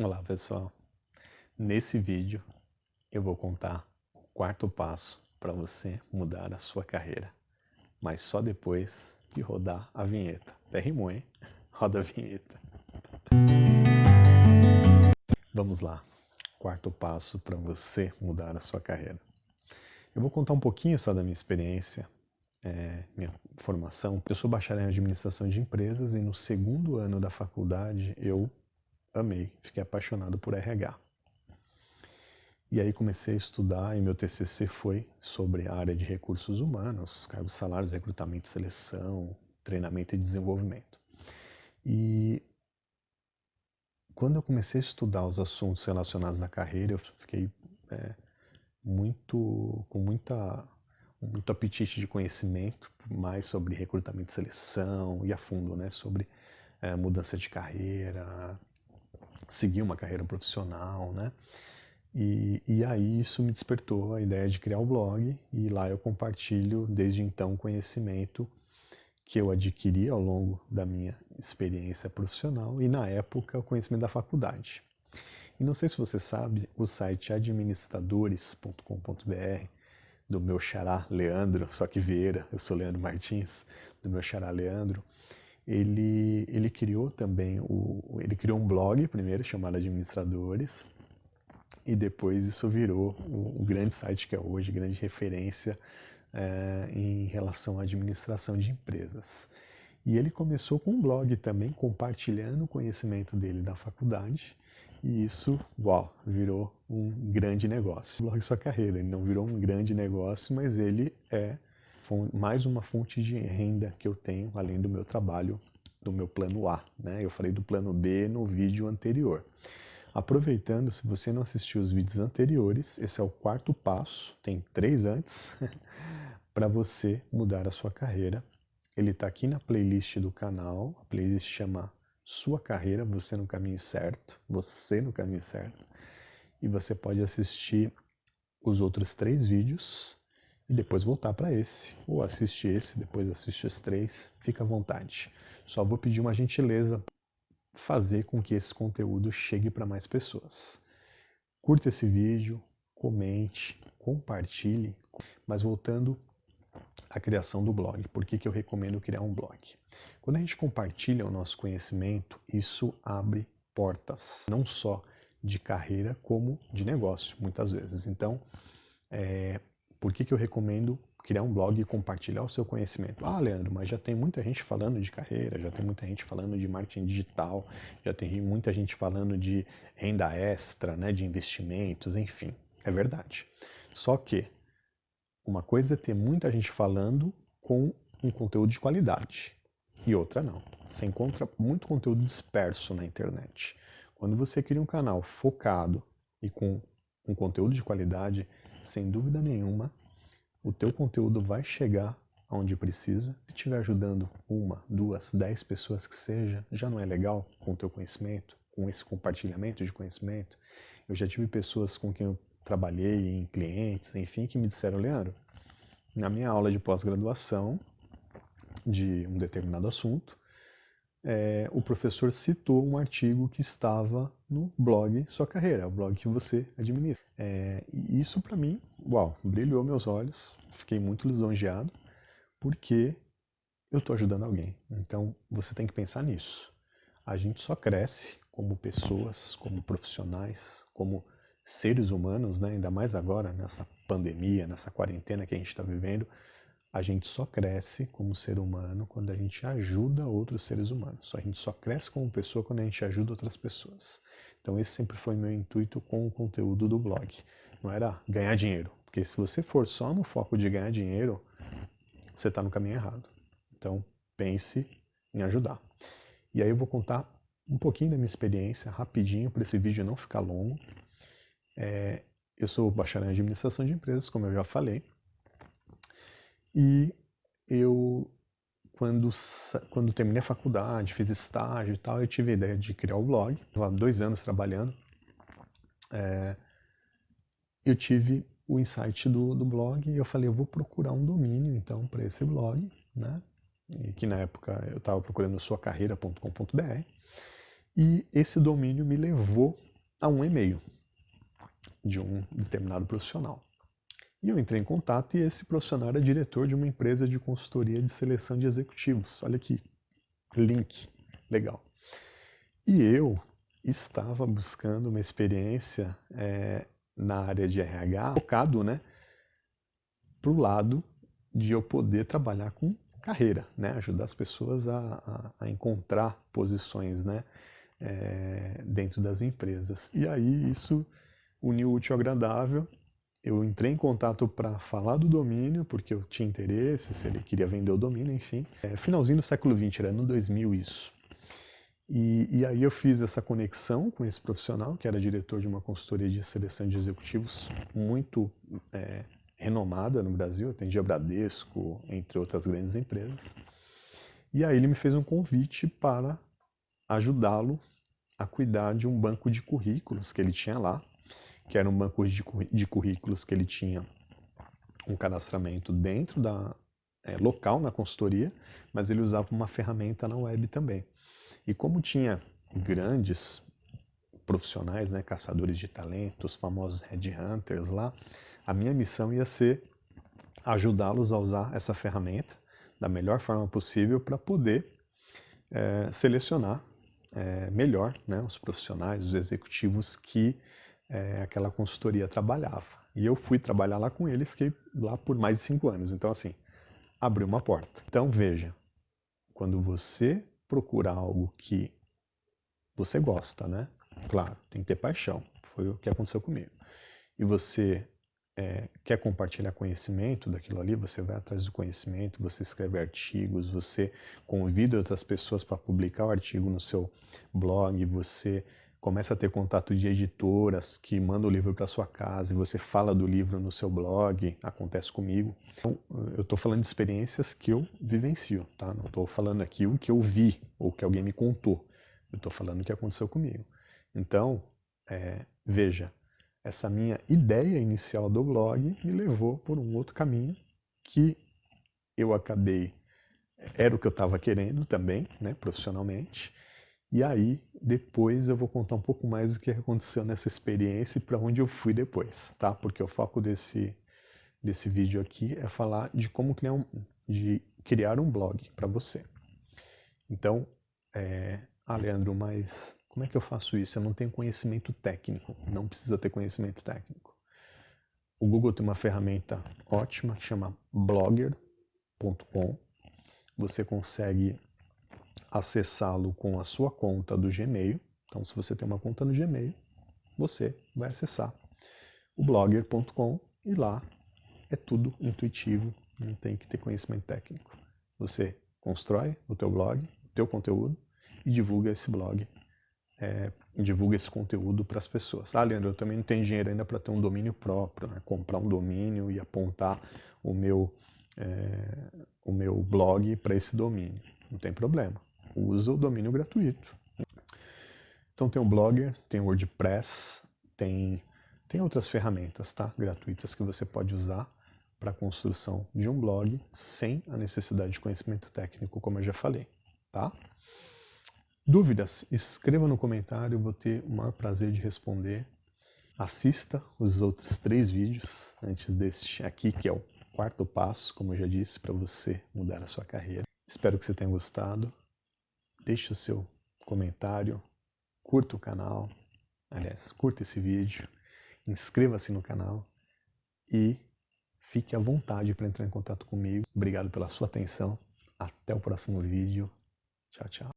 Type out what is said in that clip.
Olá pessoal, nesse vídeo eu vou contar o quarto passo para você mudar a sua carreira, mas só depois de rodar a vinheta. Até rimou, hein? Roda a vinheta. Vamos lá, quarto passo para você mudar a sua carreira. Eu vou contar um pouquinho só da minha experiência, é, minha formação. Eu sou bacharel em administração de empresas e no segundo ano da faculdade eu amei, fiquei apaixonado por RH. E aí comecei a estudar e meu TCC foi sobre a área de recursos humanos, cargos salários, recrutamento seleção, treinamento e desenvolvimento. E quando eu comecei a estudar os assuntos relacionados à carreira, eu fiquei é, muito com muita muito apetite de conhecimento mais sobre recrutamento e seleção e a fundo, né, sobre é, mudança de carreira, seguir uma carreira profissional, né? E, e aí isso me despertou a ideia de criar o blog e lá eu compartilho desde então conhecimento que eu adquiri ao longo da minha experiência profissional e na época o conhecimento da faculdade. E não sei se você sabe, o site administradores.com.br do meu xará Leandro, só que Vieira, eu sou Leandro Martins, do meu xará Leandro, ele, ele criou também, o, ele criou um blog primeiro chamado Administradores, e depois isso virou o, o grande site que é hoje, grande referência é, em relação à administração de empresas. E ele começou com um blog também, compartilhando o conhecimento dele da faculdade, e isso, uau, virou um grande negócio. O blog Sua Carreira, ele não virou um grande negócio, mas ele é mais uma fonte de renda que eu tenho, além do meu trabalho, do meu plano A. Né? Eu falei do plano B no vídeo anterior. Aproveitando, se você não assistiu os vídeos anteriores, esse é o quarto passo, tem três antes, para você mudar a sua carreira. Ele está aqui na playlist do canal, a playlist chama Sua Carreira, Você no Caminho Certo, Você no Caminho Certo. E você pode assistir os outros três vídeos e depois voltar para esse, ou assistir esse, depois assistir os três, fica à vontade. Só vou pedir uma gentileza, fazer com que esse conteúdo chegue para mais pessoas. Curta esse vídeo, comente, compartilhe, mas voltando à criação do blog, por que, que eu recomendo criar um blog? Quando a gente compartilha o nosso conhecimento, isso abre portas, não só de carreira, como de negócio, muitas vezes. Então, é, por que, que eu recomendo criar um blog e compartilhar o seu conhecimento? Ah, Leandro, mas já tem muita gente falando de carreira, já tem muita gente falando de marketing digital, já tem muita gente falando de renda extra, né, de investimentos, enfim. É verdade. Só que uma coisa é ter muita gente falando com um conteúdo de qualidade e outra não. Você encontra muito conteúdo disperso na internet. Quando você cria um canal focado e com um conteúdo de qualidade, sem dúvida nenhuma, o teu conteúdo vai chegar aonde precisa. Se estiver ajudando uma, duas, dez pessoas que seja, já não é legal com o teu conhecimento, com esse compartilhamento de conhecimento. Eu já tive pessoas com quem eu trabalhei, em clientes, enfim, que me disseram, Leandro, na minha aula de pós-graduação de um determinado assunto, é, o professor citou um artigo que estava no blog Sua Carreira, o blog que você administra. É, isso para mim, uau, brilhou meus olhos, fiquei muito lisonjeado, porque eu estou ajudando alguém. Então você tem que pensar nisso. A gente só cresce como pessoas, como profissionais, como seres humanos, né? ainda mais agora nessa pandemia, nessa quarentena que a gente está vivendo, a gente só cresce como ser humano quando a gente ajuda outros seres humanos. A gente só cresce como pessoa quando a gente ajuda outras pessoas. Então esse sempre foi meu intuito com o conteúdo do blog. Não era ganhar dinheiro, porque se você for só no foco de ganhar dinheiro, você está no caminho errado. Então pense em ajudar. E aí eu vou contar um pouquinho da minha experiência, rapidinho, para esse vídeo não ficar longo. É, eu sou bacharel em administração de empresas, como eu já falei. E eu, quando, quando terminei a faculdade, fiz estágio e tal, eu tive a ideia de criar o blog. Estava dois anos trabalhando. É, eu tive o insight do, do blog e eu falei, eu vou procurar um domínio então para esse blog, né? E que na época eu estava procurando suacarreira.com.br e esse domínio me levou a um e-mail de um determinado profissional. E eu entrei em contato e esse profissional era diretor de uma empresa de consultoria de seleção de executivos. Olha aqui, link, legal. E eu estava buscando uma experiência é, na área de RH, focado né, para o lado de eu poder trabalhar com carreira, né, ajudar as pessoas a, a, a encontrar posições né, é, dentro das empresas. E aí isso uniu o útil ao agradável eu entrei em contato para falar do domínio, porque eu tinha interesse, se ele queria vender o domínio, enfim. É, finalzinho do século XX, era no 2000 isso. E, e, aí eu fiz essa conexão com esse profissional, que era diretor de uma consultoria de seleção de executivos muito é, renomada no Brasil, atendia Bradesco, entre outras grandes empresas. E aí ele me fez um convite para ajudá-lo a cuidar de um banco de currículos que ele tinha lá, que era um banco de, de currículos que ele tinha um cadastramento dentro da é, local na consultoria, mas ele usava uma ferramenta na web também. E como tinha grandes profissionais, né, caçadores de talentos, famosos headhunters lá, a minha missão ia ser ajudá-los a usar essa ferramenta da melhor forma possível para poder é, selecionar é, melhor né, os profissionais, os executivos que é, aquela consultoria trabalhava. E eu fui trabalhar lá com ele e fiquei lá por mais de cinco anos. Então, assim, abriu uma porta. Então, veja, quando você procura algo que você gosta, né? Claro, tem que ter paixão. Foi o que aconteceu comigo. E você é, quer compartilhar conhecimento daquilo ali, você vai atrás do conhecimento, você escreve artigos, você convida outras pessoas para publicar o artigo no seu blog, você começa a ter contato de editoras que mandam o livro para sua casa e você fala do livro no seu blog, acontece comigo. Então, eu estou falando de experiências que eu vivencio, tá? Não estou falando aqui o que eu vi ou que alguém me contou. Eu estou falando o que aconteceu comigo. Então, é, veja, essa minha ideia inicial do blog me levou por um outro caminho que eu acabei, era o que eu estava querendo também, né, profissionalmente, e aí, depois eu vou contar um pouco mais do que aconteceu nessa experiência e para onde eu fui depois, tá? Porque o foco desse, desse vídeo aqui é falar de como criar um, de criar um blog para você. Então, é, ah, Leandro, mas como é que eu faço isso? Eu não tenho conhecimento técnico. Não precisa ter conhecimento técnico. O Google tem uma ferramenta ótima que chama blogger.com. Você consegue acessá-lo com a sua conta do Gmail. Então, se você tem uma conta no Gmail, você vai acessar o blogger.com e lá é tudo intuitivo, não tem que ter conhecimento técnico. Você constrói o teu blog, o teu conteúdo e divulga esse blog, é, divulga esse conteúdo para as pessoas. Ah, Leandro, eu também não tenho dinheiro ainda para ter um domínio próprio, né? comprar um domínio e apontar o meu, é, o meu blog para esse domínio. Não tem problema usa o domínio gratuito. Então tem o Blogger, tem o WordPress, tem, tem outras ferramentas tá? gratuitas que você pode usar para a construção de um blog sem a necessidade de conhecimento técnico, como eu já falei. Tá? Dúvidas? Escreva no comentário, eu vou ter o maior prazer de responder. Assista os outros três vídeos antes deste aqui, que é o quarto passo, como eu já disse, para você mudar a sua carreira. Espero que você tenha gostado deixe o seu comentário, curta o canal, aliás, curta esse vídeo, inscreva-se no canal e fique à vontade para entrar em contato comigo. Obrigado pela sua atenção. Até o próximo vídeo. Tchau, tchau.